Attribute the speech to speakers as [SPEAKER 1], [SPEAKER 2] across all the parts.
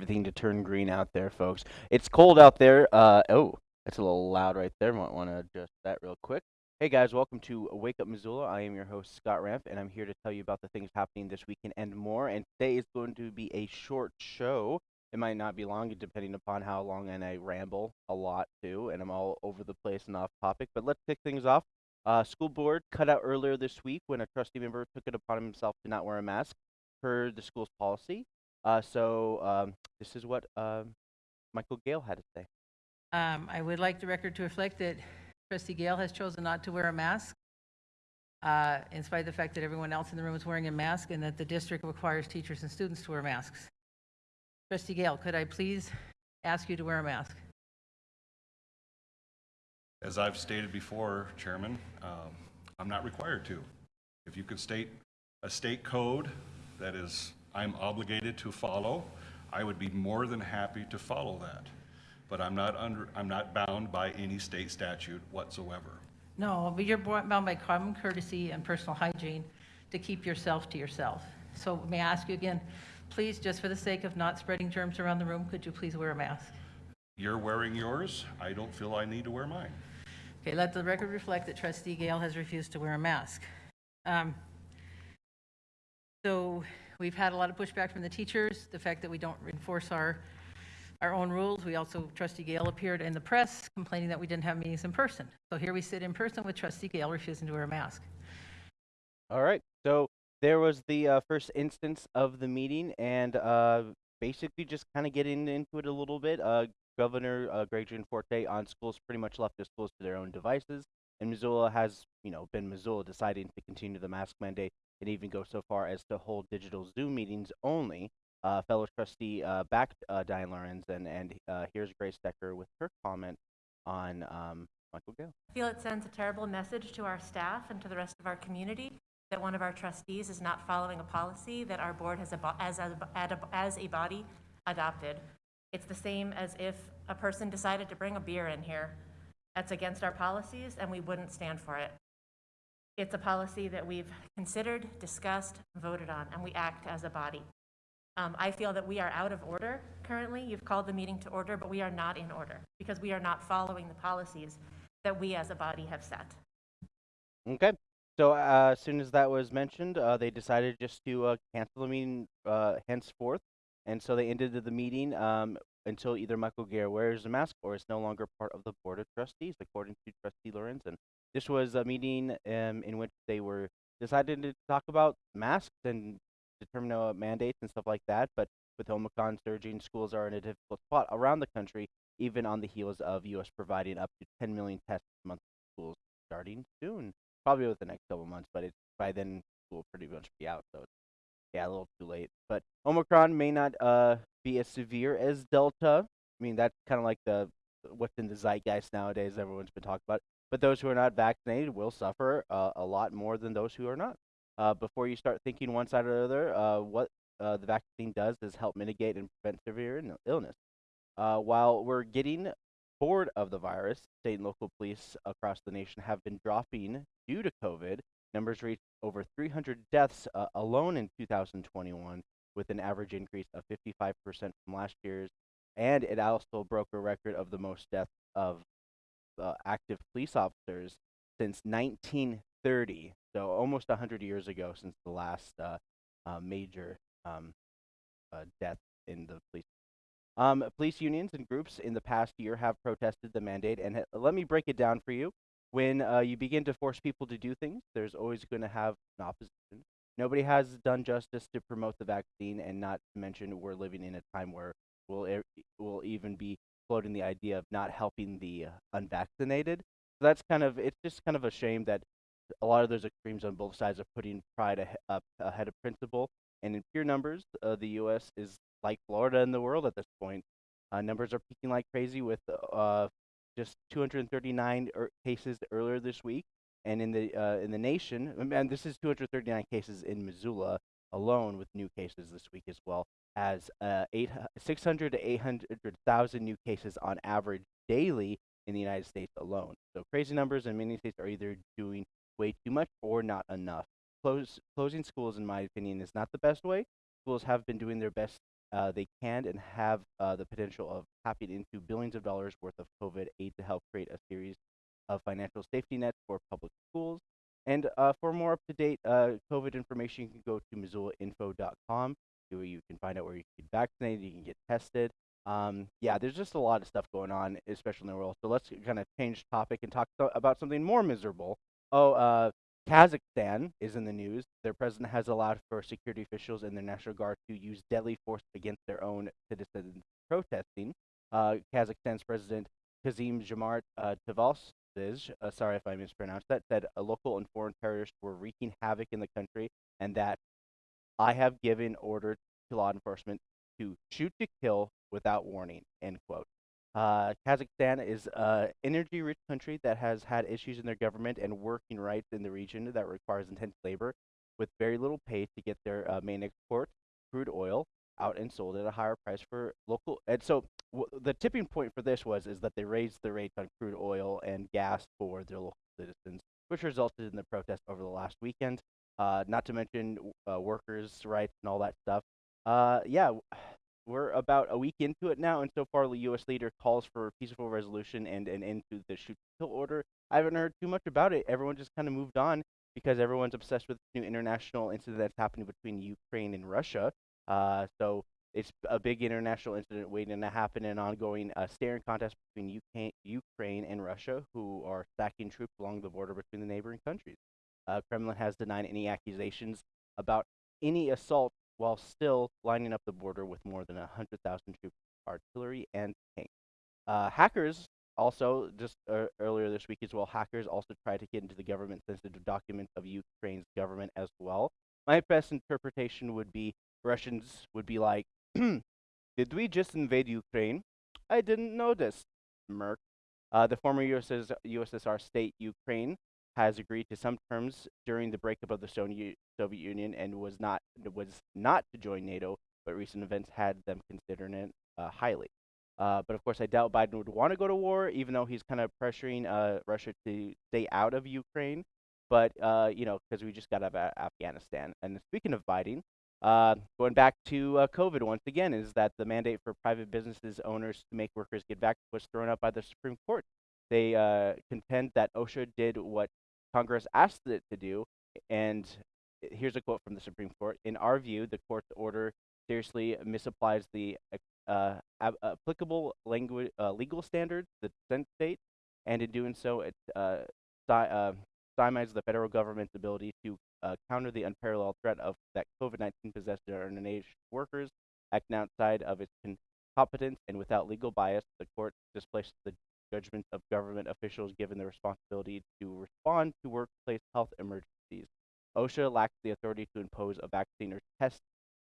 [SPEAKER 1] everything to turn green out there, folks. It's cold out there. Uh, oh, that's a little loud right there. Might want to adjust that real quick. Hey guys, welcome to Wake Up Missoula. I am your host Scott Ramp, and I'm here to tell you about the things happening this weekend and more. And today is going to be a short show. It might not be long, depending upon how long, and I ramble a lot too, and I'm all over the place and off topic. But let's kick things off. Uh, school board cut out earlier this week when a trustee member took it upon himself to not wear a mask per the school's policy. Uh, so um, this is what um, Michael Gale had to say.
[SPEAKER 2] Um, I would like the record to reflect that trustee Gale has chosen not to wear a mask, uh, in spite of the fact that everyone else in the room is wearing a mask and that the district requires teachers and students to wear masks. Trustee Gale, could I please ask you to wear a mask?
[SPEAKER 3] As I've stated before, Chairman, um, I'm not required to. If you could state a state code that is, I'm obligated to follow, I would be more than happy to follow that. But I'm not under, I'm not bound by any state statute whatsoever.
[SPEAKER 2] No, but you're bound by common courtesy and personal hygiene to keep yourself to yourself. So may I ask you again, please, just for the sake of not spreading germs around the room, could you please wear a mask?
[SPEAKER 3] You're wearing yours, I don't feel I need to wear mine.
[SPEAKER 2] Okay, let the record reflect that trustee Gale has refused to wear a mask. Um, So we've had a lot of pushback from the teachers, the fact that we don't enforce our, our own rules. We also, trustee Gale appeared in the press complaining that we didn't have meetings in person. So here we sit in person with trustee Gale refusing to wear a mask.
[SPEAKER 1] All right. So there was the uh, first instance of the meeting, and uh, basically just kind of getting into it a little bit. Uh, Governor uh, Greg Gianforte on schools pretty much left the schools to their own devices, and Missoula has, you know, been Missoula deciding to continue the mask mandate and even go so far as to hold digital Zoom meetings only. Uh, fellow trustee uh, backed uh, Diane Lorenz, and and uh, here's Grace Decker with her comment on um, Michael Gale.
[SPEAKER 4] I feel it sends a terrible message to our staff and to the rest of our community that one of our trustees is not following a policy that our board has, as, a- ad- as a body, adopted. It's the same as if a person decided to bring a beer in here. That's against our policies, and we wouldn't stand for it. It's a policy that we've considered, discussed, voted on, and we act as a body. Um, I feel that we are out of order currently. You've called the meeting to order, but we are not in order because we are not following the policies that we as a body have set.
[SPEAKER 1] Okay. So uh, as soon as that was mentioned, uh, they decided just to uh, cancel the meeting uh, henceforth, and so they ended the meeting um, until either Michael Gale wears a mask or is no longer part of the board of trustees, according to Trustee Lorenzen. This was a meeting um, in which they were decided to talk about masks and determine uh, mandates and stuff like that. But with Omicron surging, schools are in a difficult spot around the country, even on the heels of U.S. providing up to 10 million tests a month to schools starting soon probably with the next couple months, but by then will pretty much be out, so yeah, a little too late. But Omicron may not uh be as severe as Delta. I mean, that's kind of like the what's in the zeitgeist nowadays. Everyone's been talking about. But those who are not vaccinated will suffer uh, a lot more than those who are not. Uh, before you start thinking one side or the other, uh, what uh, the vaccine does is help mitigate and prevent severe illness. Uh, while we're getting bored of the virus, state and local police across the nation have been dropping due to COVID. Numbers reached over 300 deaths uh, alone in 2021, with an average increase of 55% from last year's. And it also broke a record of the most deaths of uh, active police officers since 1930. So almost 100 years ago since the last uh, uh, major um, uh, death in the police um, police unions and groups in the past year have protested the mandate, and let me break it down for you. When uh, you begin to force people to do things, there's always going to have an opposition. Nobody has done justice to promote the vaccine, and not to mention we're living in a time where we'll, we'll even be floating the idea of not helping the unvaccinated. So that's kind of it's just kind of a shame that a lot of those extremes on both sides are putting pride up ahead of principle. And in pure numbers, uh, the U.S. is like Florida in the world at this point. Uh, numbers are peaking like crazy with uh, just 239 er- cases earlier this week, and in the uh, in the nation, and this is 239 cases in Missoula alone with new cases this week as well. Has uh, 600 to 800,000 new cases on average daily in the United States alone. So crazy numbers, and many states are either doing way too much or not enough. Close, closing schools, in my opinion, is not the best way. Schools have been doing their best uh, they can and have uh, the potential of tapping into billions of dollars worth of COVID aid to help create a series of financial safety nets for public schools. And uh, for more up to date uh, COVID information, you can go to missoulainfo.com where you can find out where you can get vaccinated, you can get tested. Um, yeah, there's just a lot of stuff going on, especially in the world. So let's kind of change topic and talk about something more miserable. Oh, uh, Kazakhstan is in the news. Their president has allowed for security officials and their National Guard to use deadly force against their own citizens protesting. Uh, Kazakhstan's president Kazim Jomart uh, uh, sorry if I mispronounced that, said uh, local and foreign terrorists were wreaking havoc in the country and that I have given order to law enforcement to shoot to kill without warning, end quote. Uh, Kazakhstan is an energy-rich country that has had issues in their government and working rights in the region that requires intense labor with very little pay to get their uh, main export, crude oil, out and sold at a higher price for local. And so the tipping point for this was is that they raised the rates on crude oil and gas for their local citizens, which resulted in the protest over the last weekend. Uh, not to mention uh, workers' rights and all that stuff. Uh, yeah, we're about a week into it now, and so far the U.S. leader calls for peaceful resolution and an end to the shoot to kill order. I haven't heard too much about it. Everyone just kind of moved on because everyone's obsessed with this new international incident that's happening between Ukraine and Russia. Uh, so it's a big international incident waiting to happen, an ongoing uh, staring contest between UK, Ukraine and Russia, who are stacking troops along the border between the neighboring countries. Uh, Kremlin has denied any accusations about any assault while still lining up the border with more than 100,000 troops, artillery, and tanks. Uh, hackers also, just uh, earlier this week as well, hackers also tried to get into the government sensitive documents of Ukraine's government as well. My best interpretation would be Russians would be like, Did we just invade Ukraine? I didn't notice. Merc. Uh, the former USS, USSR state Ukraine has agreed to some terms during the breakup of the Soviet Union and was not was not to join NATO, but recent events had them considering it uh, highly. Uh, but of course, I doubt Biden would want to go to war, even though he's kind of pressuring uh, Russia to stay out of Ukraine. But uh, you know, because we just got out of Afghanistan. And speaking of Biden, uh, going back to uh, COVID once again, is that the mandate for private businesses owners to make workers get back was thrown up by the Supreme Court. They uh, contend that OSHA did what Congress asked it to do, and here's a quote from the Supreme Court. In our view, the court's order seriously misapplies the uh, ab- applicable language, uh, legal standards, the consent state, and in doing so, it uh, uh, the federal government's ability to uh, counter the unparalleled threat of that COVID-19 possessed our nation's workers, acting outside of its competence and without legal bias. The court displaces the judgment of government officials given the responsibility to respond to workplace health emergencies. OSHA lacks the authority to impose a vaccine or test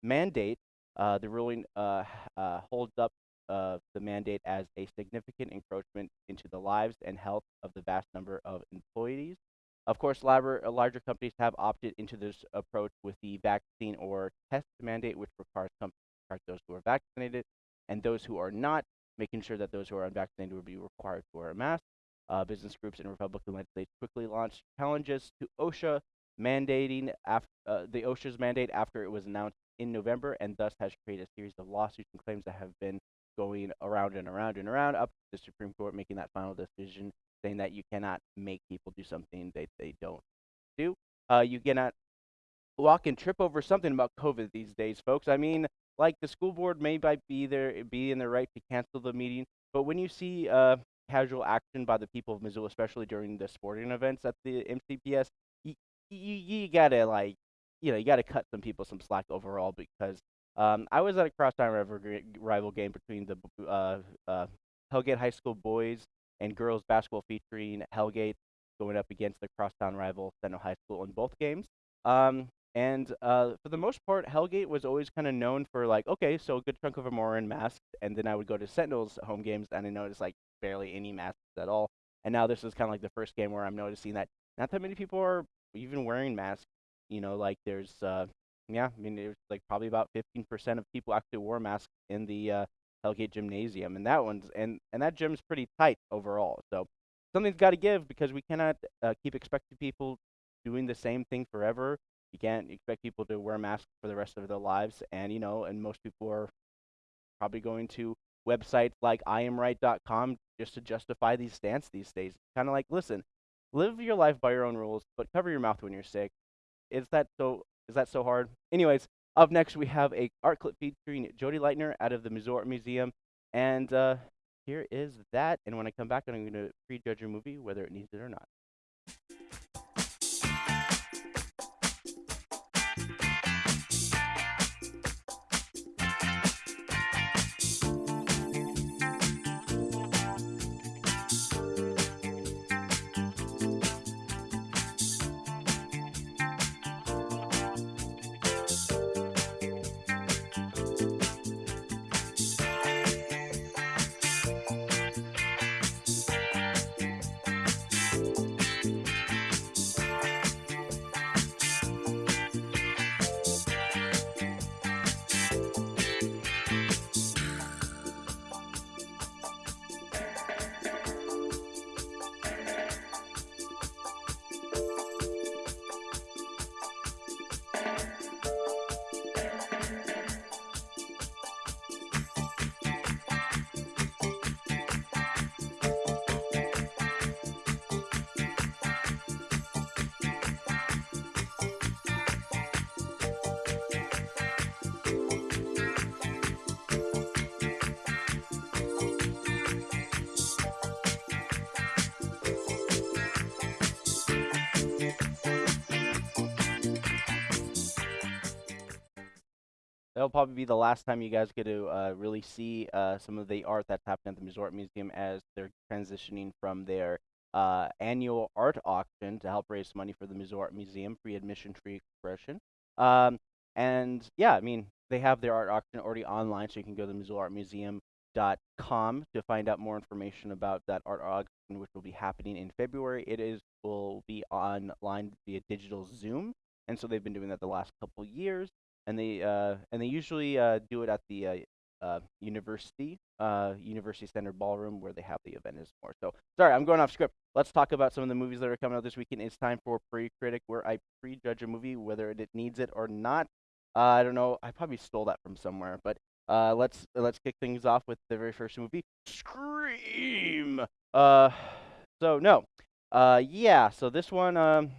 [SPEAKER 1] mandate. Uh, the ruling uh, uh, holds up uh, the mandate as a significant encroachment into the lives and health of the vast number of employees. Of course, labor, uh, larger companies have opted into this approach with the vaccine or test mandate, which requires companies to track those who are vaccinated and those who are not, making sure that those who are unvaccinated would be required to wear a mask. Uh, business groups in Republican states quickly launched challenges to OSHA, mandating af- uh, the OSHA's mandate after it was announced in November, and thus has created a series of lawsuits and claims that have been going around and around and around up to the Supreme Court making that final decision, saying that you cannot make people do something that they don't do. Uh, you cannot walk and trip over something about COVID these days, folks. I mean, like the school board may be there be in the right to cancel the meeting, but when you see uh, casual action by the people of Missoula, especially during the sporting events at the MCPS, you, you, you gotta like, you know, you gotta cut some people some slack overall because um, I was at a crosstown rival, rival game between the uh, uh, Hellgate High School boys and girls basketball featuring Hellgate going up against the crosstown rival Sentinel High School in both games. Um, and uh, for the most part, Hellgate was always kind of known for like, okay, so a good chunk of them are in masks. And then I would go to Sentinel's home games and I noticed like barely any masks at all. And now this is kind of like the first game where I'm noticing that not that many people are even wearing masks. You know, like there's uh, yeah, I mean, was like probably about 15% of people actually wore masks in the uh, Hellgate Gymnasium, and that one's and and that gym's pretty tight overall. So something's got to give because we cannot uh, keep expecting people doing the same thing forever. You can't expect people to wear masks for the rest of their lives, and you know, and most people are probably going to websites like iamright.com just to justify these stance these days. Kind of like, listen, live your life by your own rules, but cover your mouth when you're sick. Is that so? Is that so hard? Anyways, up next we have a art clip featuring Jody Leitner out of the Missoula Museum, and uh, here is that. And when I come back, I'm going to prejudge your movie whether it needs it or not. That'll probably be the last time you guys get to uh, really see uh, some of the art that's happening at the Art Museum as they're transitioning from their uh, annual art auction to help raise money for the Art Museum, free admission, free expression. Um, and yeah, I mean, they have their art auction already online, so you can go to missoulaartmuseum.com to find out more information about that art auction, which will be happening in February. It is will be online via digital Zoom, and so they've been doing that the last couple years and they uh, and they usually uh, do it at the uh, university uh, university center ballroom where they have the event is more. So sorry, I'm going off script. Let's talk about some of the movies that are coming out this weekend. It's time for pre-critic, where I prejudge a movie whether it needs it or not. I don't know. I probably stole that from somewhere, but uh, let's let's kick things off with the very first movie, Scream. Uh, so no, uh, yeah. So this one, um,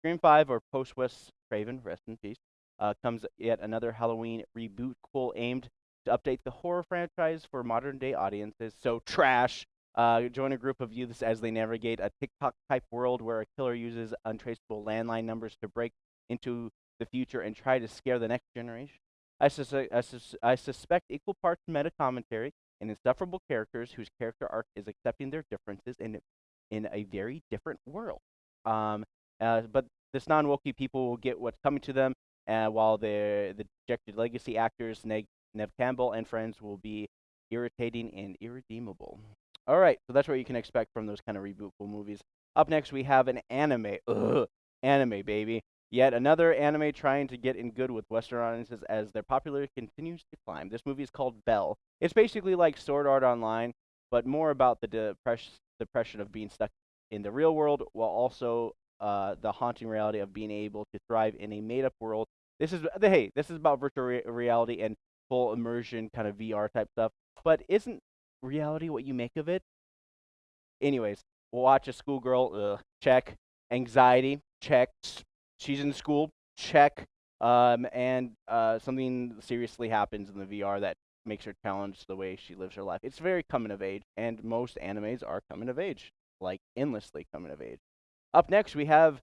[SPEAKER 1] Scream Five or Post Wes Craven, rest in peace uh, comes yet another Halloween reboot cool aimed to update the horror franchise for modern day audiences. So trash. Uh, join a group of youths as they navigate a TikTok type world where a killer uses untraceable landline numbers to break into the future and try to scare the next generation. I, sus- I, sus- I suspect equal parts meta commentary and insufferable characters whose character arc is accepting their differences in in a very different world. Um, uh, but this non-wokey people will get what's coming to them uh, while the the dejected legacy actors Neg, Nev Campbell and friends will be irritating and irredeemable. All right, so that's what you can expect from those kind of rebootful movies. Up next, we have an anime. Ugh, anime, baby. Yet another anime trying to get in good with Western audiences as their popularity continues to climb. This movie is called Bell. It's basically like Sword Art Online, but more about the depress- depression of being stuck in the real world while also uh, the haunting reality of being able to thrive in a made-up world. This is hey, this is about virtual re- reality and full immersion kind of VR type stuff. But isn't reality what you make of it? Anyways, we'll watch a schoolgirl. Ugh, check. Anxiety. Check. She's in school. Check. Um, and uh, something seriously happens in the VR that makes her challenge the way she lives her life. It's very coming of age, and most animes are coming of age, like endlessly coming of age. Up next, we have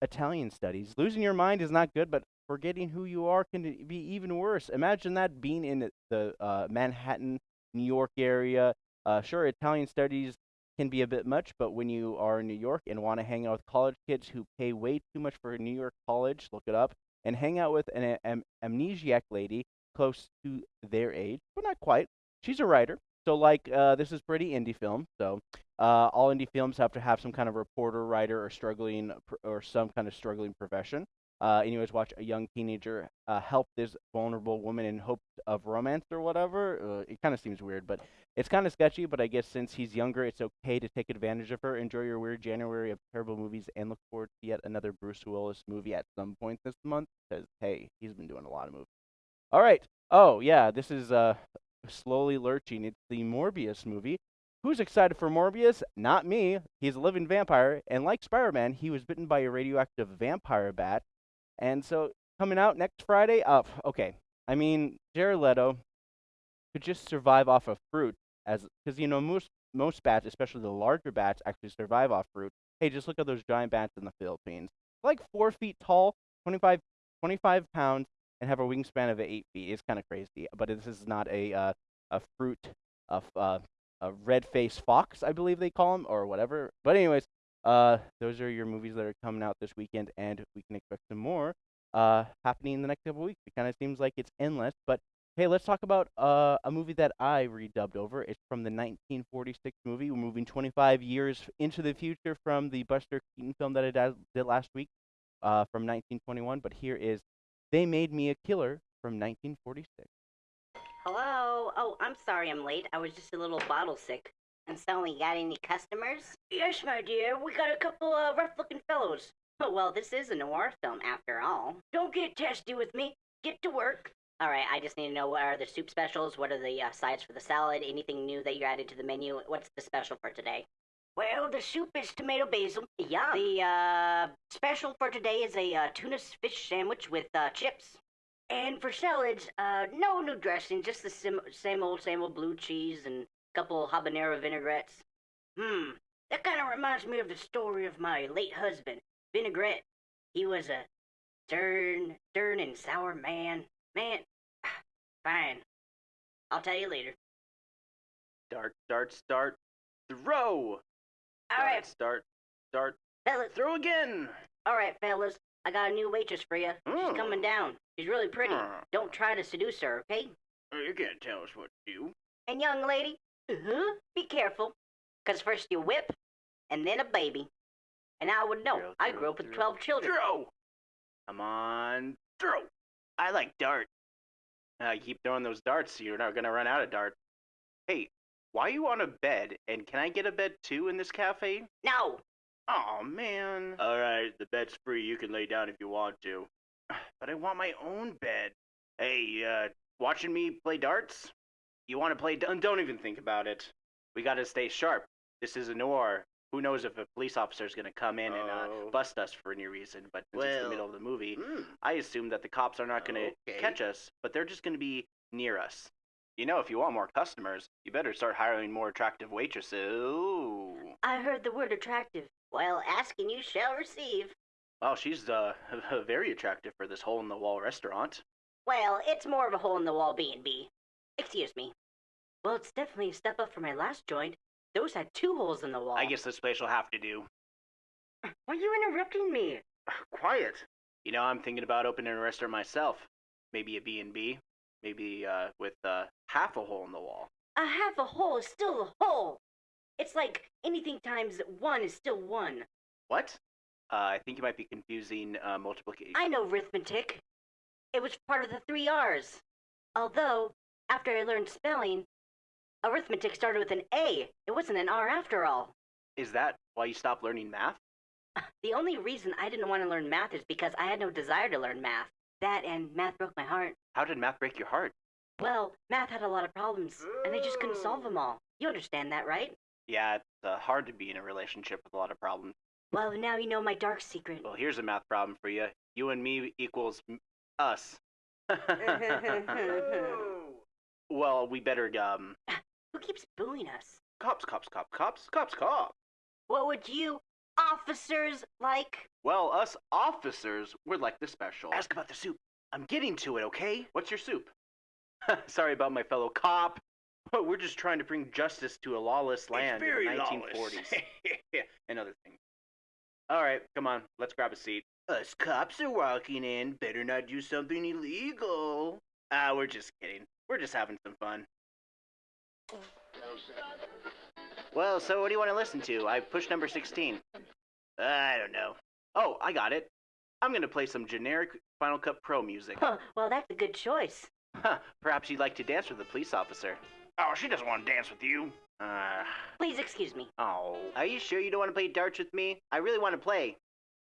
[SPEAKER 1] Italian studies. Losing your mind is not good, but forgetting who you are can be even worse. Imagine that being in the uh, Manhattan, New York area. Uh, sure, Italian studies can be a bit much, but when you are in New York and want to hang out with college kids who pay way too much for a New York college, look it up, and hang out with an am- amnesiac lady close to their age, but not quite. She's a writer, so like uh, this is pretty indie film. So uh, all indie films have to have some kind of reporter, writer, or struggling or some kind of struggling profession. Uh, always watch a young teenager uh, help this vulnerable woman in hopes of romance or whatever. Uh, it kind of seems weird, but it's kind of sketchy. But I guess since he's younger, it's okay to take advantage of her. Enjoy your weird January of terrible movies, and look forward to yet another Bruce Willis movie at some point this month. Because hey, he's been doing a lot of movies. All right. Oh yeah, this is uh slowly lurching. It's the Morbius movie. Who's excited for Morbius? Not me. He's a living vampire, and like Spider-Man, he was bitten by a radioactive vampire bat. And so coming out next Friday. Uh, okay. I mean, Jared Leto could just survive off of fruit, as because you know most most bats, especially the larger bats, actually survive off fruit. Hey, just look at those giant bats in the Philippines. Like four feet tall, 25, 25 pounds, and have a wingspan of eight feet. It's kind of crazy, but this is not a uh, a fruit of uh, a red faced fox, I believe they call them, or whatever. But anyways, uh, those are your movies that are coming out this weekend, and we can expect some more uh, happening in the next couple weeks. It kind of seems like it's endless, but hey, let's talk about uh, a movie that I redubbed over. It's from the 1946 movie. We're moving 25 years into the future from the Buster Keaton film that I did last week uh, from 1921. But here is They Made Me a Killer from 1946.
[SPEAKER 5] Hello? Oh, I'm sorry I'm late. I was just a little bottle sick. And so, we got any customers? Yes, my dear. We got a couple of rough looking fellows. Oh, well, this is a noir film after all. Don't get testy with me. Get to work. All right, I just need to know what are the soup specials, what are the uh, sides for the salad, anything new that you added to the menu. What's the special for today? Well, the soup is tomato basil. Yeah. The uh, special for today is a uh, tuna fish sandwich with uh, chips. And for salads, uh, no new dressing, just the sim- same old, same old blue cheese and couple habanero vinaigrettes. Hmm, that kind of reminds me of the story of my late husband, Vinaigrette. He was a stern, stern and sour man. Man, fine. I'll tell you later.
[SPEAKER 6] Start, start, start. Throw!
[SPEAKER 5] All right,
[SPEAKER 6] Start, start,
[SPEAKER 5] fellas.
[SPEAKER 6] throw again!
[SPEAKER 5] All right, fellas. I got a new waitress for you. She's
[SPEAKER 6] Oh.
[SPEAKER 5] coming down. She's really pretty.
[SPEAKER 6] Hmm.
[SPEAKER 5] Don't try to seduce her, okay?
[SPEAKER 6] You can't tell us what to do.
[SPEAKER 5] And young lady, uh-huh, be careful. Because first you whip, and then a baby. And I would know.
[SPEAKER 6] Throw,
[SPEAKER 5] I
[SPEAKER 6] throw,
[SPEAKER 5] grew up with
[SPEAKER 6] throw.
[SPEAKER 5] 12 children.
[SPEAKER 6] Throw! Come on, throw! I like dart. Uh, you keep throwing those darts, so you're not gonna run out of darts. Hey, why are you on a bed? And can I get a bed too in this cafe?
[SPEAKER 5] No!
[SPEAKER 6] Oh man. Alright, the bed's free. You can lay down if you want to. But I want my own bed. Hey, uh, watching me play darts? You want to play? Don't, don't even think about it. We gotta stay sharp. This is a noir. Who knows if a police officer is gonna come in and uh,
[SPEAKER 7] Oh.
[SPEAKER 6] bust us for any reason? But since it's the
[SPEAKER 7] Well,
[SPEAKER 6] middle of the movie,
[SPEAKER 7] Mm.
[SPEAKER 6] I assume that the cops are not gonna
[SPEAKER 7] Okay.
[SPEAKER 6] catch us, but they're just gonna be near us. You know, if you want more customers, you better start hiring more attractive waitresses. Ooh.
[SPEAKER 5] I heard the word attractive. While asking you shall receive.
[SPEAKER 6] Well, she's uh very attractive for this hole in the wall restaurant.
[SPEAKER 5] Well, it's more of a hole in the wall B&B. Excuse me. Well, it's definitely a step up from my last joint. Those had two holes in the wall.
[SPEAKER 6] I guess this place will have to do.
[SPEAKER 5] Why are you interrupting me?
[SPEAKER 6] Quiet. You know, I'm thinking about opening a restaurant myself. Maybe a B&B. Maybe uh with uh half a hole in the wall.
[SPEAKER 5] A half a hole is still a hole. It's like anything times one is still one.
[SPEAKER 6] What? Uh, I think you might be confusing uh, multiplication.
[SPEAKER 5] I know arithmetic. It was part of the three R's. Although, after I learned spelling, arithmetic started with an A. It wasn't an R after all.
[SPEAKER 6] Is that why you stopped learning math?
[SPEAKER 5] The only reason I didn't want to learn math is because I had no desire to learn math. That and math broke my heart.
[SPEAKER 6] How did math break your heart?
[SPEAKER 5] Well, math had a lot of problems, and I just couldn't solve them all. You understand that, right?
[SPEAKER 6] Yeah, it's uh, hard to be in a relationship with a lot of problems.
[SPEAKER 5] Well, now you know my dark secret.
[SPEAKER 6] Well, here's a math problem for you. You and me equals m- us. well, we better um
[SPEAKER 5] Who keeps booing us?
[SPEAKER 6] cops, cops, cops, cops, cops, cops.
[SPEAKER 5] What would you officers like?
[SPEAKER 6] Well, us officers, we're like the special. Ask about the soup. I'm getting to it, okay? What's your soup? Sorry about my fellow cop. But we're just trying to bring justice to a lawless land in the 1940s. and other things. All right, come on, let's grab a seat. Us cops are walking in. Better not do something illegal. Ah, we're just kidding. We're just having some fun. Well, so what do you want to listen to? I pushed number 16. I don't know. Oh, I got it. I'm gonna play some generic Final Cut Pro music.
[SPEAKER 5] Huh, well, that's a good choice.
[SPEAKER 6] Huh, perhaps you'd like to dance with the police officer. Oh, she doesn't want to dance with you. Uh,
[SPEAKER 5] Please excuse me.
[SPEAKER 6] oh. Are you sure you don't want to play darts with me? I really want to play.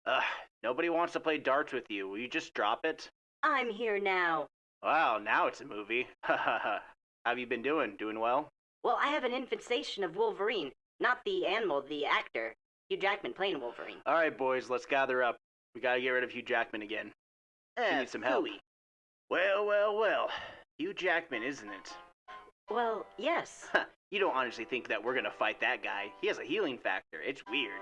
[SPEAKER 6] Ugh, nobody wants to play darts with you. Will you just drop it?
[SPEAKER 5] I'm here now.
[SPEAKER 6] Wow, now it's a movie. Ha ha ha. Have you been doing? Doing well?
[SPEAKER 5] Well, I have an infestation of Wolverine. Not the animal, the actor. Hugh Jackman playing Wolverine.
[SPEAKER 6] All right, boys, let's gather up. We gotta get rid of Hugh Jackman again.
[SPEAKER 5] Eh,
[SPEAKER 6] need some help.
[SPEAKER 5] hooey.
[SPEAKER 6] Well, well, well. Hugh Jackman, isn't it?
[SPEAKER 5] Well, yes.
[SPEAKER 6] You don't honestly think that we're gonna fight that guy. He has a healing factor. It's weird.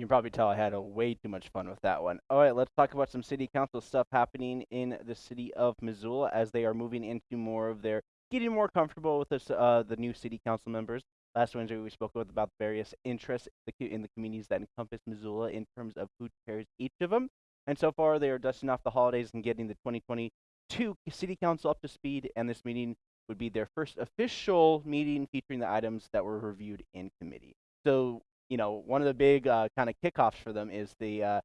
[SPEAKER 1] You can probably tell I had a way too much fun with that one. All right, let's talk about some city council stuff happening in the city of Missoula as they are moving into more of their getting more comfortable with this, uh, the new city council members. Last Wednesday, we spoke about various interests the in the communities that encompass Missoula in terms of who chairs each of them. And so far, they are dusting off the holidays and getting the 2022 city council up to speed. And this meeting would be their first official meeting featuring the items that were reviewed in committee. So, you know, one of the big uh, kind of kickoffs for them is the uh,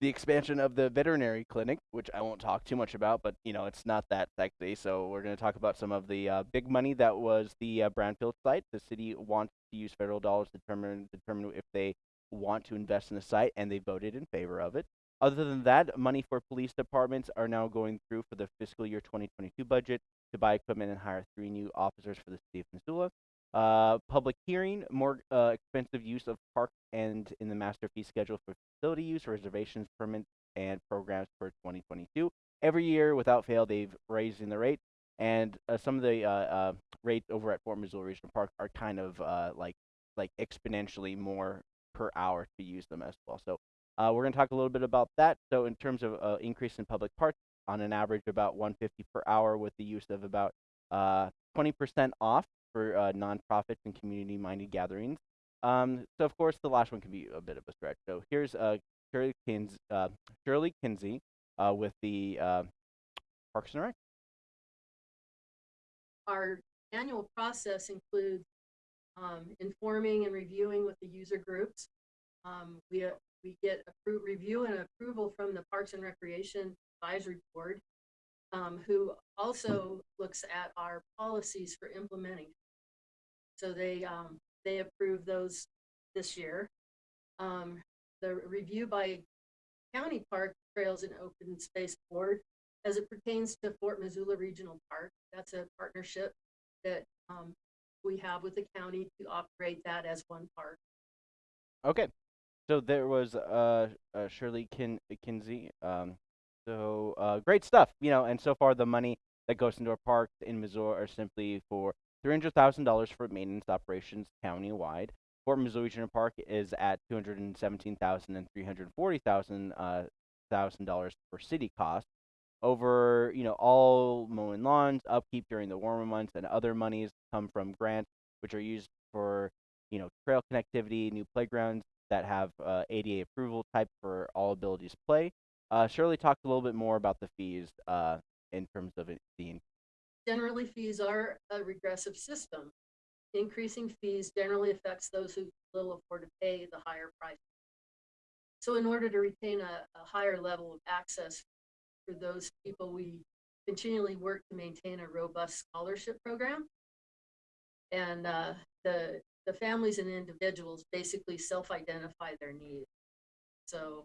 [SPEAKER 1] the expansion of the veterinary clinic, which I won't talk too much about, but you know, it's not that sexy. So we're going to talk about some of the uh, big money that was the uh, Brownfield site. The city wants to use federal dollars to determine determine if they want to invest in the site, and they voted in favor of it. Other than that, money for police departments are now going through for the fiscal year 2022 budget to buy equipment and hire three new officers for the city of Missoula. Uh, public hearing, more uh, expensive use of park and in the master fee schedule for facility use, reservations, permits, and programs for 2022. Every year, without fail, they've raising the rate, and uh, some of the uh, uh, rates over at Fort Missoula Regional Park are kind of uh, like like exponentially more per hour to use them as well. So uh, we're going to talk a little bit about that. So in terms of uh, increase in public parks, on an average about 150 per hour, with the use of about uh, 20% off for uh, nonprofits and community-minded gatherings. Um, so of course, the last one can be a bit of a stretch. So here's uh, Shirley, uh, Shirley Kinsey uh, with the uh, Parks and Rec.
[SPEAKER 7] Our annual process includes um, informing and reviewing with the user groups. Um, we, uh, we get appro- review and approval from the Parks and Recreation Advisory Board, um, who also looks at our policies for implementing. So they, um, they approve those this year. Um, the review by County Park Trails and Open Space Board as it pertains to Fort Missoula Regional Park. That's a partnership that um, we have with the county to operate that as one park.
[SPEAKER 1] Okay, so there was uh, uh Shirley Kin- Kinsey. Um, so uh, great stuff, you know. And so far, the money that goes into our parks in Missoula are simply for three hundred thousand dollars for maintenance operations countywide. Fort Missoula Regional Park is at two hundred and seventeen thousand and three hundred forty thousand uh thousand dollars for city costs. Over, you know, all mowing lawns, upkeep during the warmer months, and other monies come from grants, which are used for, you know, trail connectivity, new playgrounds that have uh, ADA approval type for all abilities play. Uh, Shirley talked a little bit more about the fees uh, in terms of it being
[SPEAKER 7] Generally, fees are a regressive system. Increasing fees generally affects those who little afford to pay the higher price. So in order to retain a, a higher level of access for those people, we continually work to maintain a robust scholarship program. And uh, the, the families and individuals basically self-identify their needs. So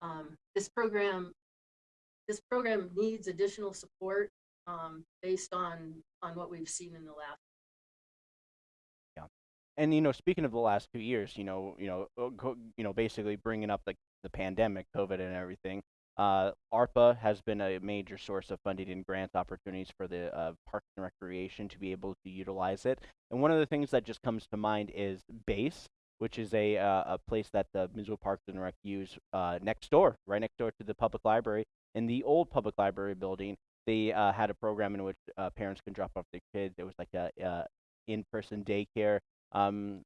[SPEAKER 7] um, this program, this program needs additional support um, based on, on what we've seen in the last Yeah,
[SPEAKER 1] and you know speaking of the last two years you know you know uh, you know basically bringing up the, the pandemic covid and everything uh, arpa has been a major source of funding and grant opportunities for the uh, parks and recreation to be able to utilize it and one of the things that just comes to mind is base which is a uh, a place that the Missoula Parks and Rec use uh, next door, right next door to the public library. In the old public library building, they uh, had a program in which uh, parents can drop off their kids. It was like a, uh in-person daycare. Um,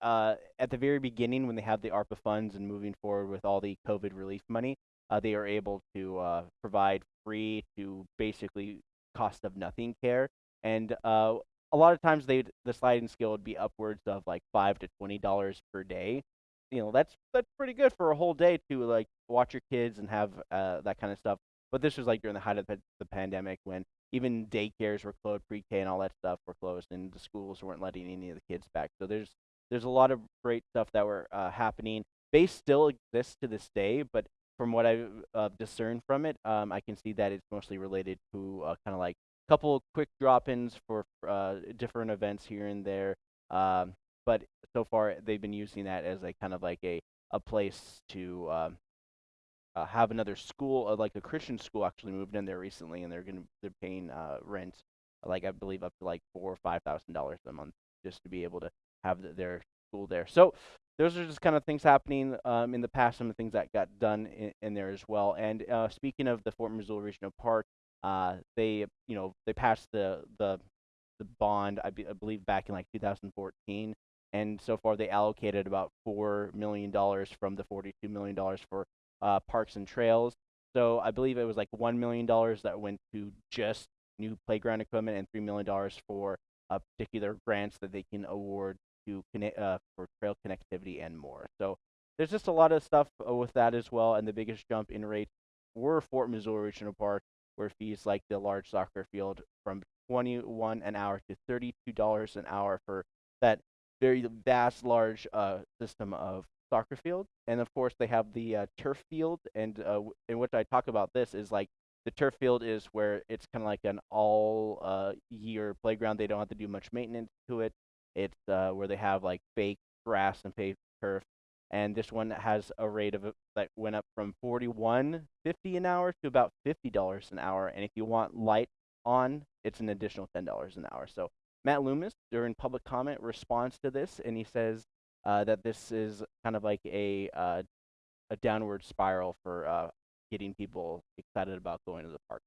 [SPEAKER 1] uh, at the very beginning when they have the ARPA funds and moving forward with all the COVID relief money. uh, they are able to uh, provide free to basically cost of nothing care. And uh, a lot of times they the sliding scale would be upwards of like five to twenty dollars per day. You know, that's that's pretty good for a whole day to like watch your kids and have that kind of stuff. But this was like during the height of the, pandemic when even daycares were closed, pre-K and all that stuff were closed, and the schools weren't letting any of the kids back. So there's there's a lot of great stuff that were uh, happening. Base still exists to this day, but from what I uh, discern from it, um, I can see that it's mostly related to uh, kind of like a couple quick drop-ins for uh, different events here and there. Um, but so far, they've been using that as a kind of like a a place to um, uh, have another school, uh, like a Christian school, actually moved in there recently, and they're gonna they're paying uh, rent, like I believe up to like four or five thousand dollars a month just to be able to have th- their school there. So those are just kind of things happening um, in the past, some of the things that got done in, in there as well. And uh, speaking of the Fort Missoula Regional Park, uh, they you know they passed the the the bond I, be, I believe back in like 2014, and so far they allocated about four million dollars from the 42 million dollars for uh, parks and trails. So I believe it was like one million dollars that went to just new playground equipment, and three million dollars for uh, particular grants that they can award to connect uh, for trail connectivity and more. So there's just a lot of stuff uh, with that as well. And the biggest jump in rates were Fort Missoula Regional Park, where fees like the large soccer field from 21 an hour to 32 dollars an hour for that very vast, large uh, system of soccer field. And of course, they have the uh, turf field, and uh, in which I talk about this is like the turf field is where it's kind of like an all uh, year playground. They don't have to do much maintenance to it. It's uh, where they have like fake grass and paved turf. And this one has a rate of that went up from forty-one fifty an hour to about fifty dollars an hour. And if you want light on, it's an additional ten dollars an hour. So Matt Loomis, during public comment, responds to this, and he says uh, that this is kind of like a uh, a downward spiral for uh, getting people excited about going to the park.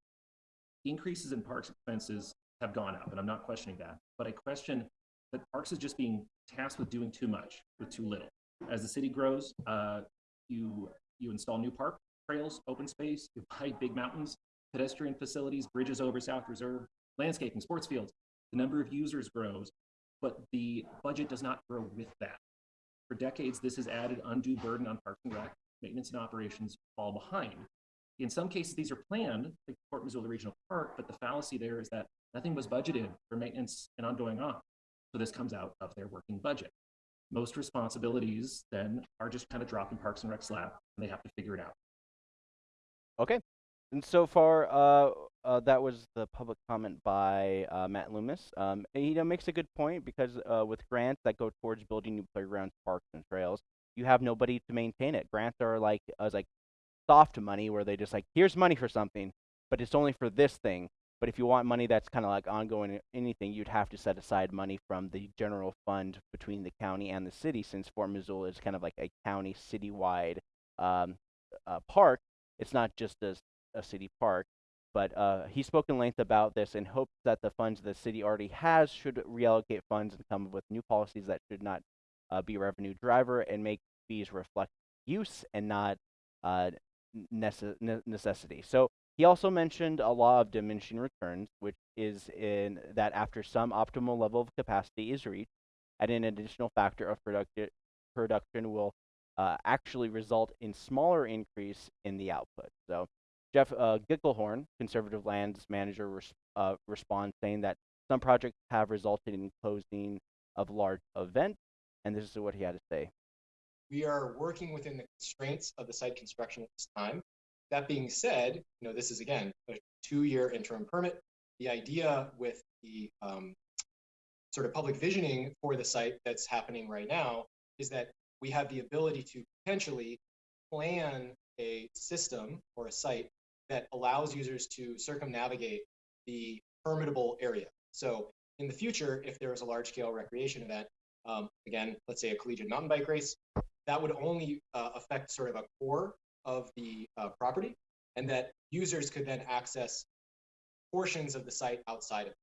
[SPEAKER 8] increases in parks expenses have gone up, and I'm not questioning that. But I question that parks is just being tasked with doing too much with too little. As the city grows, uh, you you install new park trails, open space, you buy big mountains, pedestrian facilities, bridges over South Reserve, landscaping, sports fields. The number of users grows, but the budget does not grow with that. For decades, this has added undue burden on Parks and Rec. Maintenance and operations fall behind. In some cases, these are planned, like Fort Missoula Regional Park, but the fallacy there is that nothing was budgeted for maintenance and ongoing ops. So this comes out of their working budget. Most responsibilities then are just kind of dropped in Parks and Rec's lap, and they have to figure it out.
[SPEAKER 1] Okay. And so far, uh, uh, that was the public comment by uh, Matt Loomis. Um, and, you know, makes a good point because uh, with grants that go towards building new playgrounds, parks, and trails, you have nobody to maintain it. Grants are like uh, like soft money where they just like here's money for something, but it's only for this thing. But if you want money that's kind of like ongoing anything, you'd have to set aside money from the general fund between the county and the city, since Fort Missoula is kind of like a county citywide um, uh, park. It's not just a, a city park. But uh, he spoke in length about this and hopes that the funds the city already has should reallocate funds and come up with new policies that should not uh, be revenue driver and make fees reflect use and not uh, necess- necessity. So he also mentioned a law of diminishing returns, which is in that after some optimal level of capacity is reached, adding an additional factor of producti- production will uh, actually result in smaller increase in the output. So Jeff uh, Gicklhorn, conservative lands manager, res- uh, responds saying that some projects have resulted in closing of large events, and this is what he had to say.
[SPEAKER 9] we are working within the constraints of the site construction at this time. That being said, you know, this is again, a two-year interim permit. The idea with the um, sort of public visioning for the site that's happening right now is that we have the ability to potentially plan a system or a site that allows users to circumnavigate the permittable area. So in the future, if there is a large-scale recreation event, um, again, let's say a collegiate mountain bike race, that would only uh, affect sort of a core of the uh, property, and that users could then access portions of the site outside of it.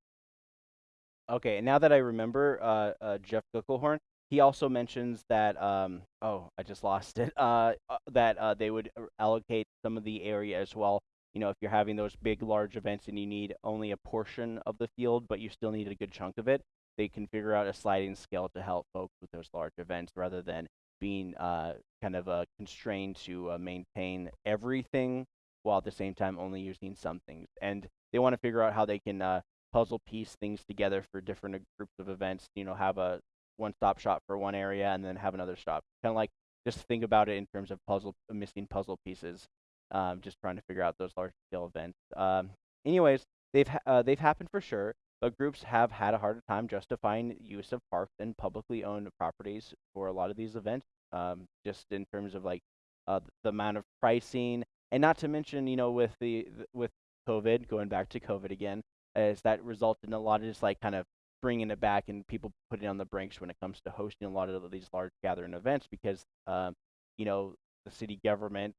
[SPEAKER 1] Okay, now that I remember, uh, uh, Jeff Gicklhorn, he also mentions that um, oh, I just lost it. Uh, uh, that uh, they would uh, allocate some of the area as well. You know, if you're having those big, large events and you need only a portion of the field, but you still need a good chunk of it, they can figure out a sliding scale to help folks with those large events rather than being uh, kind of uh, constrained to uh, maintain everything while at the same time only using some things. And they want to figure out how they can uh, puzzle piece things together for different uh, groups of events. You know, have a one-stop shop for one area and then have another stop. Kind of like just think about it in terms of puzzle missing puzzle pieces. Um, just trying to figure out those large scale events. Um, anyways, they've ha- uh, they've happened for sure, but groups have had a harder time justifying use of parks and publicly owned properties for a lot of these events. Um, just in terms of like uh, the amount of pricing, and not to mention, you know, with the th- with COVID, going back to COVID again, is that resulted in a lot of just like kind of bringing it back and people putting on the brakes when it comes to hosting a lot of these large gathering events because, um, you know, the city government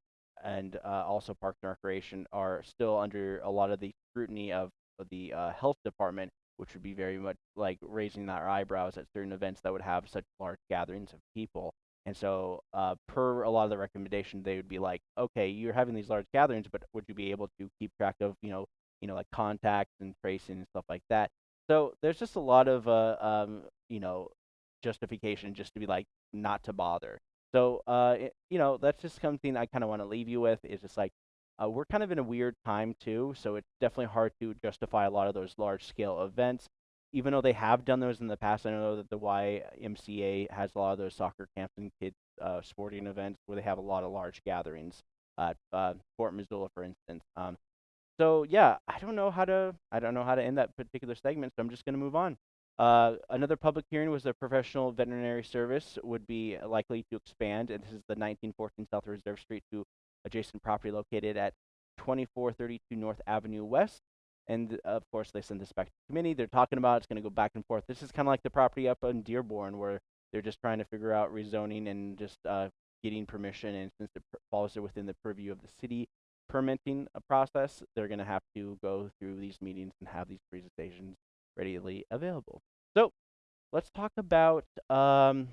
[SPEAKER 1] and uh, also Parks and Recreation are still under a lot of the scrutiny of, the uh, health department, which would be very much like raising our eyebrows at certain events that would have such large gatherings of people. And so, uh, per a lot of the recommendation, they would be like, okay, you're having these large gatherings, but would you be able to keep track of, you know, you know, like contacts and tracing and stuff like that? So there's just a lot of, uh, um, you know, justification just to be like not to bother. So, uh, it, you know, that's just something I kind of want to leave you with is just like uh, we're kind of in a weird time too, so it's definitely hard to justify a lot of those large scale events. Even though they have done those in the past, I know that the YMCA has a lot of those soccer camps and kids uh, sporting events where they have a lot of large gatherings. At uh, Fort Missoula, for instance. Um, so yeah, I don't know how to I don't know how to end that particular segment, so I'm just going to move on. Uh, another public hearing was the professional veterinary service would be likely to expand, and this is the 1914 South Reserve Street to adjacent property located at 2432 North Avenue West. And uh, of course, they send this back to the committee. They're talking about it's going to go back and forth. This is kind of like the property up in Dearborn, where they're just trying to figure out rezoning and just uh, getting permission. And since it falls within the purview of the city permitting a process, they're going to have to go through these meetings and have these presentations readily available. So let's talk about um,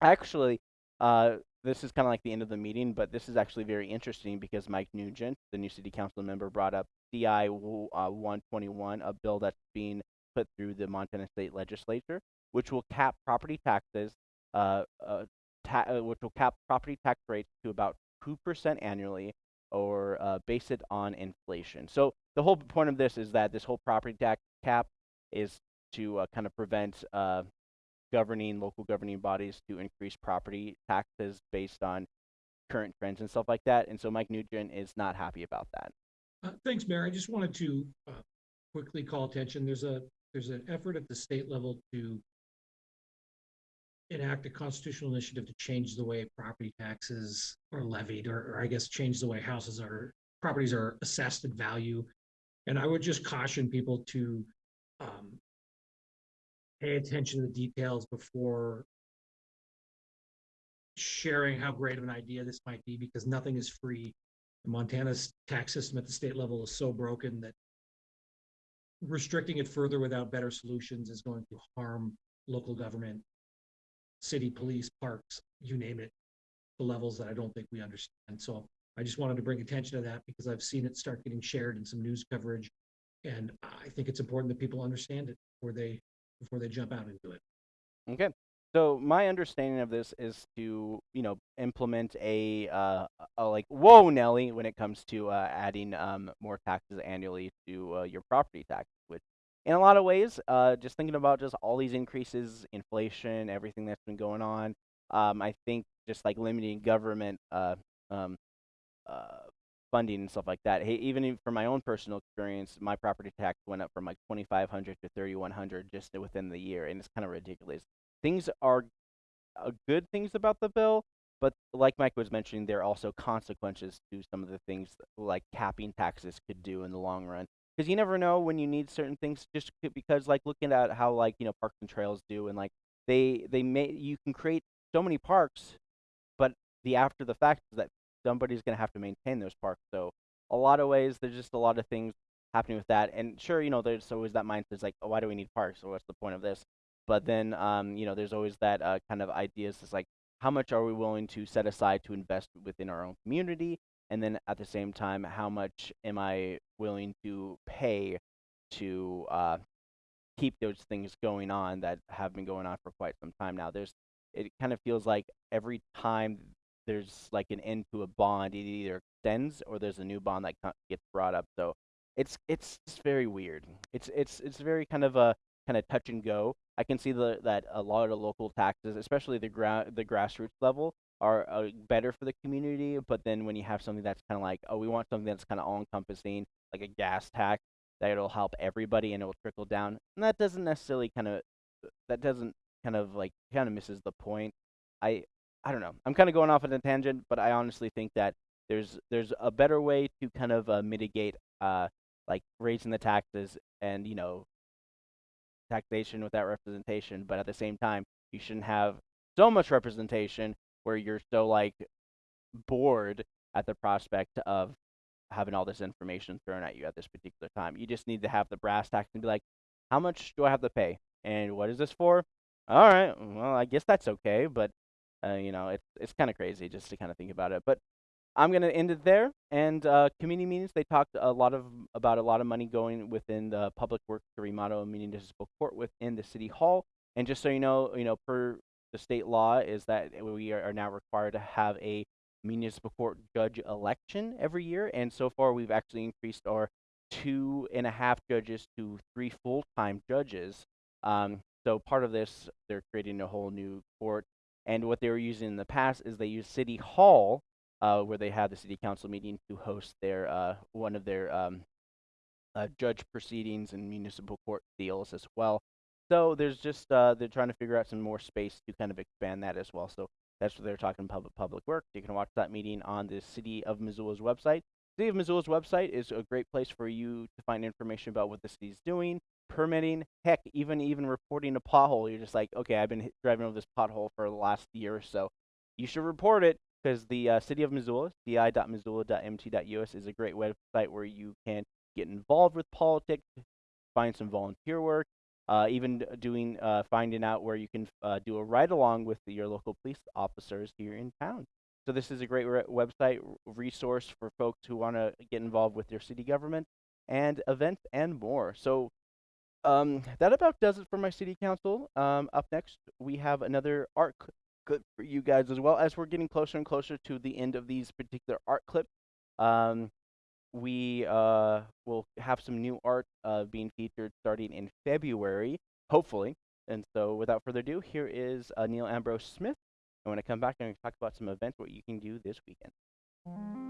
[SPEAKER 1] actually uh, this is kind of like the end of the meeting, but this is actually very interesting because Mike Nugent, the new city council member, brought up CI uh, 121, a bill that's being put through the Montana State Legislature, which will cap property taxes, uh, uh, ta- uh, which will cap property tax rates to about 2% annually or uh, base it on inflation. So the whole point of this is that this whole property tax cap is to uh, kind of prevent uh, governing local governing bodies to increase property taxes based on current trends and stuff like that. And so Mike Nugent is not happy about that.
[SPEAKER 10] Uh, Thanks, Mayor. I just wanted to uh, quickly call attention. There's a, there's an effort at the state level to enact a constitutional initiative to change the way property taxes are levied, or, or I guess change the way houses are, properties are assessed at value. And I would just caution people to um, pay attention to the details before sharing how great of an idea this might be, because nothing is free. Montana's tax system at the state level is so broken that restricting it further without better solutions is going to harm local government, city, police, parks, you name it, the levels that I don't think we understand. So I just wanted to bring attention to that because I've seen it start getting shared in some news coverage. And I think it's important that people understand it before they, before they jump out into it.
[SPEAKER 1] Okay. So my understanding of this is to, you know, implement a, uh, a like, whoa, Nelly, when it comes to uh, adding um, more taxes annually to uh, your property tax, which in a lot of ways, uh, just thinking about just all these increases, inflation, everything that's been going on, um, I think just like limiting government uh, um, uh, funding and stuff like that. Hey, even from my own personal experience, my property tax went up from like 2,500 to 3,100 just within the year, and it's kind of ridiculous things are uh, good things about the bill, but like Mike was mentioning, there are also consequences to some of the things like capping taxes could do in the long run. Because you never know when you need certain things. Just because, like looking at how like you know parks and trails do, and like they they may you can create so many parks, but the after the fact is that somebody's gonna have to maintain those parks. So a lot of ways, there's just a lot of things happening with that. And sure, you know, there's always that mindset like, oh, why do we need parks? So what's the point of this? But then, um, you know, there's always that uh, kind of ideas. It's like, how much are we willing to set aside to invest within our own community? And then at the same time, how much am I willing to pay to uh, keep those things going on that have been going on for quite some time now? There's, it kind of feels like every time there's like an end to a bond, it either extends or there's a new bond that gets brought up. So it's it's just very weird. It's it's it's very kind of a kind of touch and go. I can see the that a lot of local taxes, especially the ground the grassroots level, are uh, better for the community. But then when you have something that's kind of like, oh, we want something that's kind of all encompassing, like a gas tax, that it'll help everybody and it will trickle down, and that doesn't necessarily kind of that doesn't kind of like kind of misses the point. I I don't know. I'm kind of going off on a tangent, but I honestly think that there's there's a better way to kind of uh, mitigate uh like raising the taxes and you know taxation without representation, but at the same time, you shouldn't have so much representation where you're so like bored at the prospect of having all this information thrown at you at this particular time. You just need to have the brass tacks and be like, how much do I have to pay? And what is this for? All right, well, I guess that's okay, but uh, you know, it's it's kind of crazy just to kind of think about it. But I'm gonna end it there. And uh, community meetings, they talked a lot of about a lot of money going within the public works to remodel a municipal court within the city hall. And just so you know, you know, per the state law is that we are, are now required to have a municipal court judge election every year. And so far, we've actually increased our two and a half judges to three full-time judges. Um, so part of this, they're creating a whole new court. And what they were using in the past is they used City Hall uh, where they had the city council meeting to host their uh, one of their um, uh, judge proceedings and municipal court deals as well. So there's just uh, they're trying to figure out some more space to kind of expand that as well. So that's what they're talking public public works. You can watch that meeting on the City of Missoula's website. City of Missoula's website is a great place for you to find information about what the city's doing, permitting, heck, even even reporting a pothole. You're just like, okay, I've been driving over this pothole for the last year or so. You should report it because the uh, City of Missoula, ci.missoula.mt.us, is a great website where you can get involved with politics, find some volunteer work, uh, even doing uh, finding out where you can uh, do a ride along with your local police officers here in town. So this is a great re- website resource for folks who want to get involved with their city government and events and more. So um, that about does it for my city council. Um, up next, we have another art clip for you guys as well. As we're getting closer and closer to the end of these particular art clips, um, we uh, will have some new art uh, being featured starting in February, hopefully. And so, without further ado, here is uh, Neil Ambrose Smith. And when I come back, I'm going to talk about some events what you can do this weekend.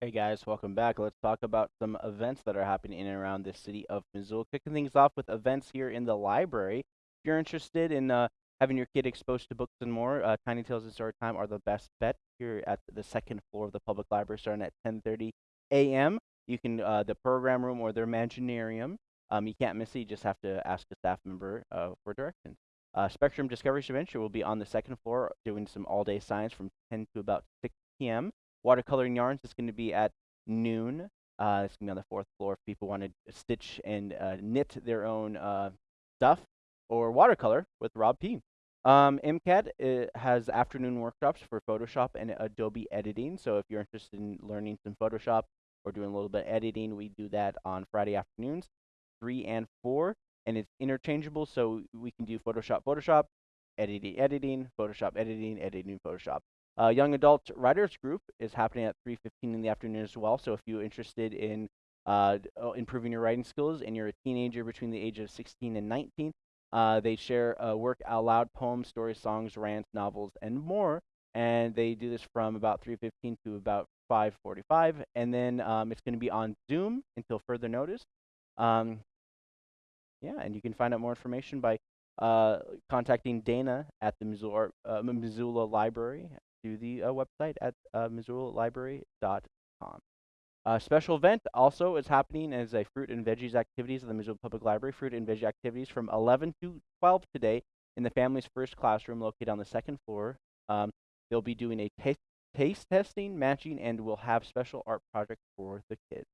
[SPEAKER 1] Hey guys, welcome back. Let's talk about some events that are happening in and around the city of Missoula. Kicking things off with events here in the library. If you're interested in uh, having your kid exposed to books and more, uh, Tiny Tales and Storytime are the best bet here at the second floor of the public library, starting at 10:30 a.m. You can uh, the program room or their Imaginarium. Um, you can't miss it. You just have to ask a staff member uh, for directions. Uh, Spectrum Discovery Adventure will be on the second floor doing some all-day science from 10 to about 6 p.m. Watercoloring yarns is going to be at noon. Uh, it's going to be on the fourth floor if people want to stitch and uh, knit their own uh, stuff or watercolor with Rob P. Um, MCAT uh, has afternoon workshops for Photoshop and Adobe editing. So if you're interested in learning some Photoshop or doing a little bit of editing, we do that on Friday afternoons, 3 and 4. And it's interchangeable, so we can do Photoshop, Photoshop, editing, editing, Photoshop, editing, editing, Photoshop. Uh, Young Adult Writers Group is happening at 3.15 in the afternoon as well. So if you're interested in uh, uh, improving your writing skills and you're a teenager between the age of 16 and 19, uh, they share work out loud poems, stories, songs, rants, novels, and more. And they do this from about 3:15 to about 5:45, and then um, it's going to be on Zoom until further notice. Um, yeah, and you can find out more information by uh, contacting Dana at the Missoula, uh, Missoula Library through the uh, website at uh, missoulalibrary.com. A special event also is happening as a fruit and veggies activities at the Missoula Public Library. Fruit and veggie activities from 11 to 12 today in the family's first classroom located on the second floor. Um, they'll be doing a taste, taste testing, matching, and we'll have special art projects for the kids.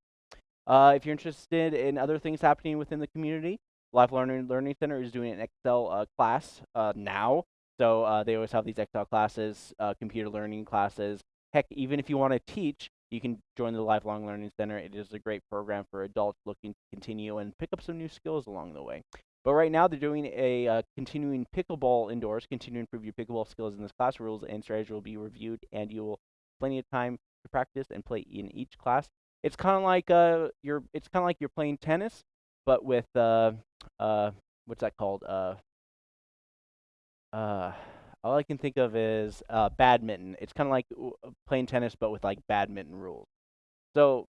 [SPEAKER 1] Uh, if you're interested in other things happening within the community, Life Learning Learning Center is doing an Excel uh, class uh, now. So uh, they always have these Excel classes, uh, computer learning classes. Heck, even if you want to teach, you can join the Lifelong Learning Center. It is a great program for adults looking to continue and pick up some new skills along the way. But right now, they're doing a uh, continuing pickleball indoors, continue to improve your pickleball skills in this class. Rules and strategy will be reviewed, and you will plenty of time to practice and play in each class. It's kind of like uh, you're. It's kind of like you're playing tennis, but with uh, uh, what's that called? Uh, uh, all I can think of is uh, badminton. It's kind of like uh, playing tennis, but with like badminton rules. So,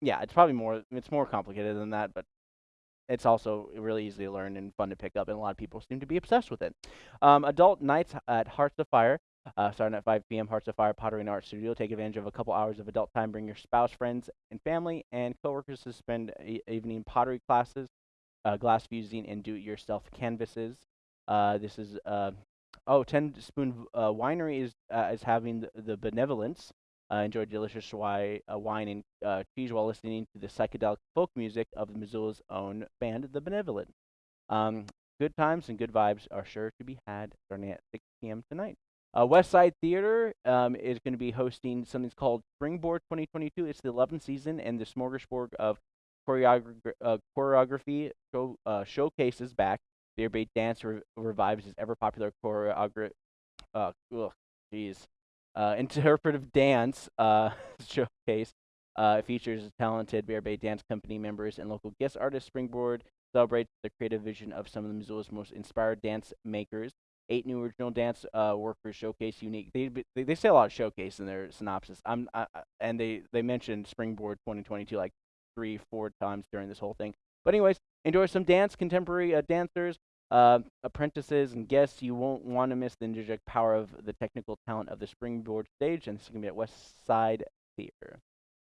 [SPEAKER 1] yeah, it's probably more. It's more complicated than that, but it's also really easy to learn and fun to pick up, and a lot of people seem to be obsessed with it. Um, adult nights at Hearts of Fire, uh, starting at 5 p.m. Hearts of Fire Pottery and Art Studio. Take advantage of a couple hours of adult time. Bring your spouse, friends, and family and coworkers to spend evening pottery classes, uh, glass fusing, and do-it-yourself canvases. Uh, this is uh, oh, 10 Spoon uh, Winery is uh, is having the, the benevolence. Enjoy delicious uh, wine and cheese while listening to the psychedelic folk music of the Missoula's own band, The Benevolent. Um, good times and good vibes are sure to be had starting at 6 p.m. tonight. Uh, West Side Theater um, is going to be hosting something called Springboard 2022. It's the 11th season, and the smorgasbord of choreogra- uh, choreography show, uh, showcases back. Bare Bait Dance re- revives his ever popular choreography. Uh, jeez. Uh, interpretive dance uh, showcase uh, features talented Bare Bait Dance Company members and local guest artists. Springboard celebrates the creative vision of some of the Missoula's most inspired dance makers. Eight new original dance uh, workers showcase unique. They, they they say a lot of showcase in their synopsis. I'm I- and they they mentioned Springboard 2022 like three four times during this whole thing. But anyways, enjoy some dance, contemporary uh, dancers, uh, apprentices, and guests. You won't want to miss the energetic power of the technical talent of the Springboard stage, and this is gonna be at West Side Theater.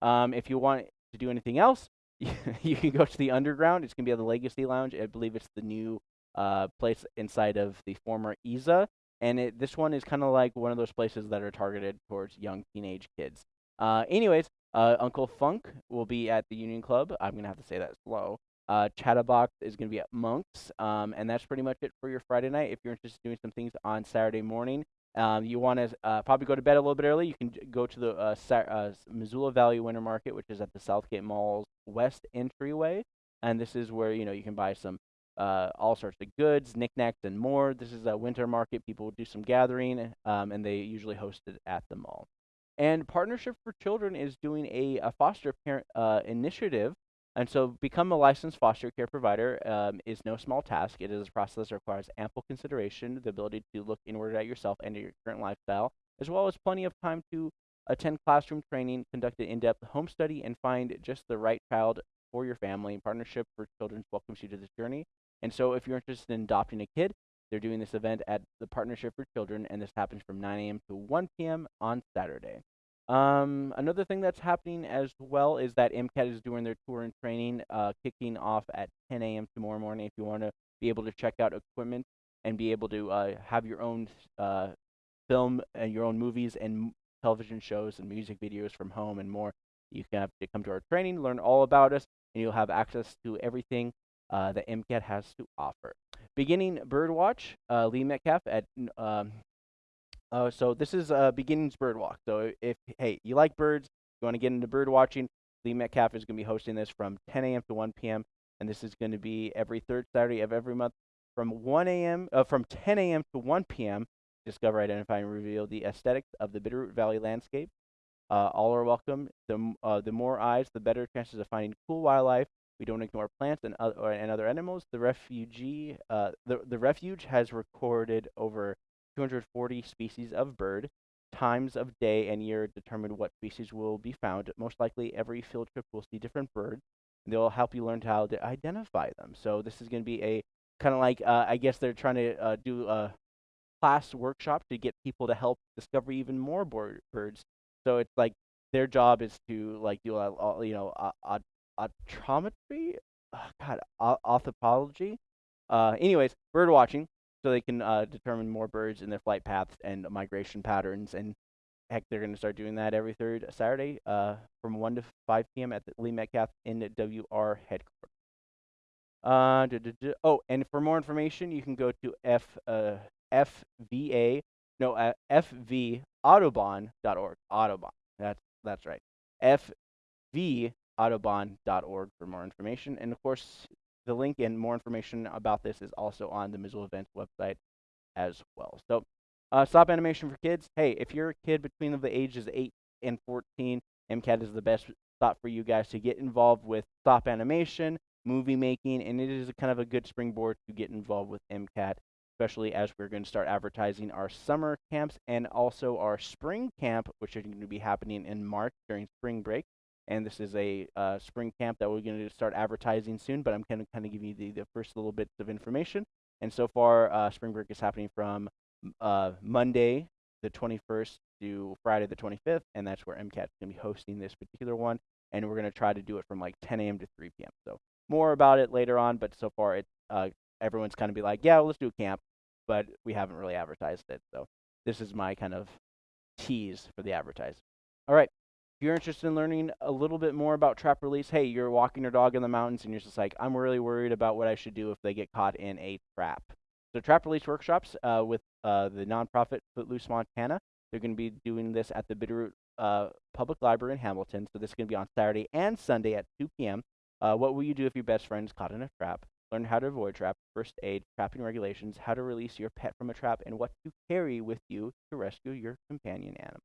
[SPEAKER 1] Um, if you want to do anything else, you can go to the underground. It's gonna be at the Legacy Lounge. I believe it's the new uh, place inside of the former EZA, and it, this one is kind of like one of those places that are targeted towards young teenage kids. Uh, anyways, uh, Uncle Funk will be at the Union Club. I'm gonna have to say that slow. Uh, Chatterbox is gonna be at Monks, um, and that's pretty much it for your Friday night. If you're interested in doing some things on Saturday morning, um, you want to uh, probably go to bed a little bit early. You can go to the uh, uh, Missoula Valley Winter Market, which is at the Southgate Mall's west entryway, and this is where you know you can buy some uh, all sorts of goods, knickknacks, and more. This is a winter market. People do some gathering, um, and they usually host it at the mall. And Partnership for Children is doing a, a foster parent uh, initiative. And so, become a licensed foster care provider um, is no small task. It is a process that requires ample consideration, the ability to look inward at yourself and your current lifestyle, as well as plenty of time to attend classroom training, conduct an in depth home study, and find just the right child for your family. Partnership for Children welcomes you to this journey. And so, if you're interested in adopting a kid, They're doing this event at the Partnership for Children, and this happens from 9 a.m. to 1 p.m. on Saturday. Um, another thing that's happening as well is that MCAT is doing their tour and training, uh, kicking off at 10 a.m. tomorrow morning. If you want to be able to check out equipment and be able to uh, have your own uh, film and your own movies and television shows and music videos from home and more, you can have to come to our training, learn all about us, and you'll have access to everything uh, that MCAT has to offer. Beginning Birdwatch, uh, Lee Metcalf at um, uh, so this is a beginnings bird walk. So if hey you like birds, you want to get into bird watching, Lee Metcalf is going to be hosting this from 10 a.m. to 1 p.m. and this is going to be every third Saturday of every month from 1 a.m. Uh, from 10 a.m. to 1 p.m. Discover, identify, and reveal the aesthetics of the Bitterroot Valley landscape. Uh, all are welcome. The uh, the more eyes, the better chances of finding cool wildlife. We don't ignore plants and other and other animals. The refugee, uh, the the refuge has recorded over 240 species of bird. Times of day and year determine what species will be found. Most likely, every field trip will see different birds. And they'll help you learn how to identify them. So this is going to be a kind of like uh, I guess they're trying to uh, do a class workshop to get people to help discover even more birds. So it's like their job is to like do a, you know a, a, audiometry, oh, God, o- orthopology. Uh, anyways, bird watching so they can uh, determine more birds in their flight paths and migration patterns. And heck, they're going to start doing that every third Saturday uh, from 1 to 5 p.m. at the Lee Metcalf NWR headquarters. Uh, duh, duh, duh. Oh, and for more information, you can go to F, uh, FVA, no, uh, FVAudubon.org. Audubon. That's, that's right. FVAudubon.org for more information. And of course, the link and more information about this is also on the Missoula Events website as well. So, uh, stop animation for kids. Hey, if you're a kid between the ages 8 and 14, MCAT is the best spot for you guys to get involved with stop animation, movie making, and it is kind of a good springboard to get involved with MCAT, especially as we're going to start advertising our summer camps and also our spring camp, which is going to be happening in March during spring break and this is a uh, spring camp that we're going to start advertising soon. But I'm going to kind of give you the, the first little bits of information. And so far, uh, spring break is happening from uh, Monday the 21st to Friday the 25th, and that's where MCAT is going to be hosting this particular one. And we're going to try to do it from like 10 a.m. to 3 p.m. So more about it later on. But so far, it's uh, everyone's kind of be like, yeah, well, let's do a camp, but we haven't really advertised it. So this is my kind of tease for the advertising. All right. If you're interested in learning a little bit more about trap release, hey, you're walking your dog in the mountains and you're just like, I'm really worried about what I should do if they get caught in a trap. So, trap release workshops uh, with uh, the nonprofit Footloose Montana. They're going to be doing this at the Bitterroot uh, Public Library in Hamilton. So, this is going to be on Saturday and Sunday at 2 p.m. Uh, what will you do if your best friend is caught in a trap? Learn how to avoid trap, first aid, trapping regulations, how to release your pet from a trap, and what to carry with you to rescue your companion animal.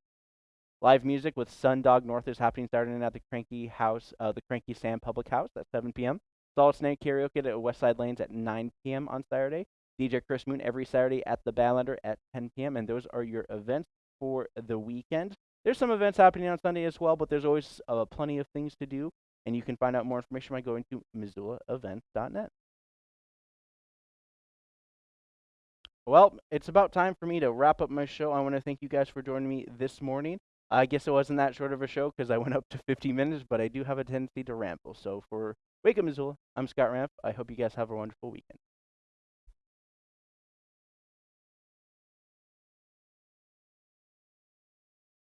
[SPEAKER 1] Live music with Sundog North is happening Saturday night at the Cranky House, uh, the Cranky Sam Public House at 7 p.m. Solid Snake Karaoke at Westside Lanes at 9 p.m. on Saturday. DJ Chris Moon every Saturday at the Badlander at 10 p.m. And those are your events for the weekend. There's some events happening on Sunday as well, but there's always uh, plenty of things to do. And you can find out more information by going to MissoulaEvents.net. Well, it's about time for me to wrap up my show. I want to thank you guys for joining me this morning. I guess it wasn't that short of a show because I went up to 50 minutes, but I do have a tendency to ramble. So for Wake Up Missoula, I'm Scott Ramp. I hope you guys have a wonderful weekend.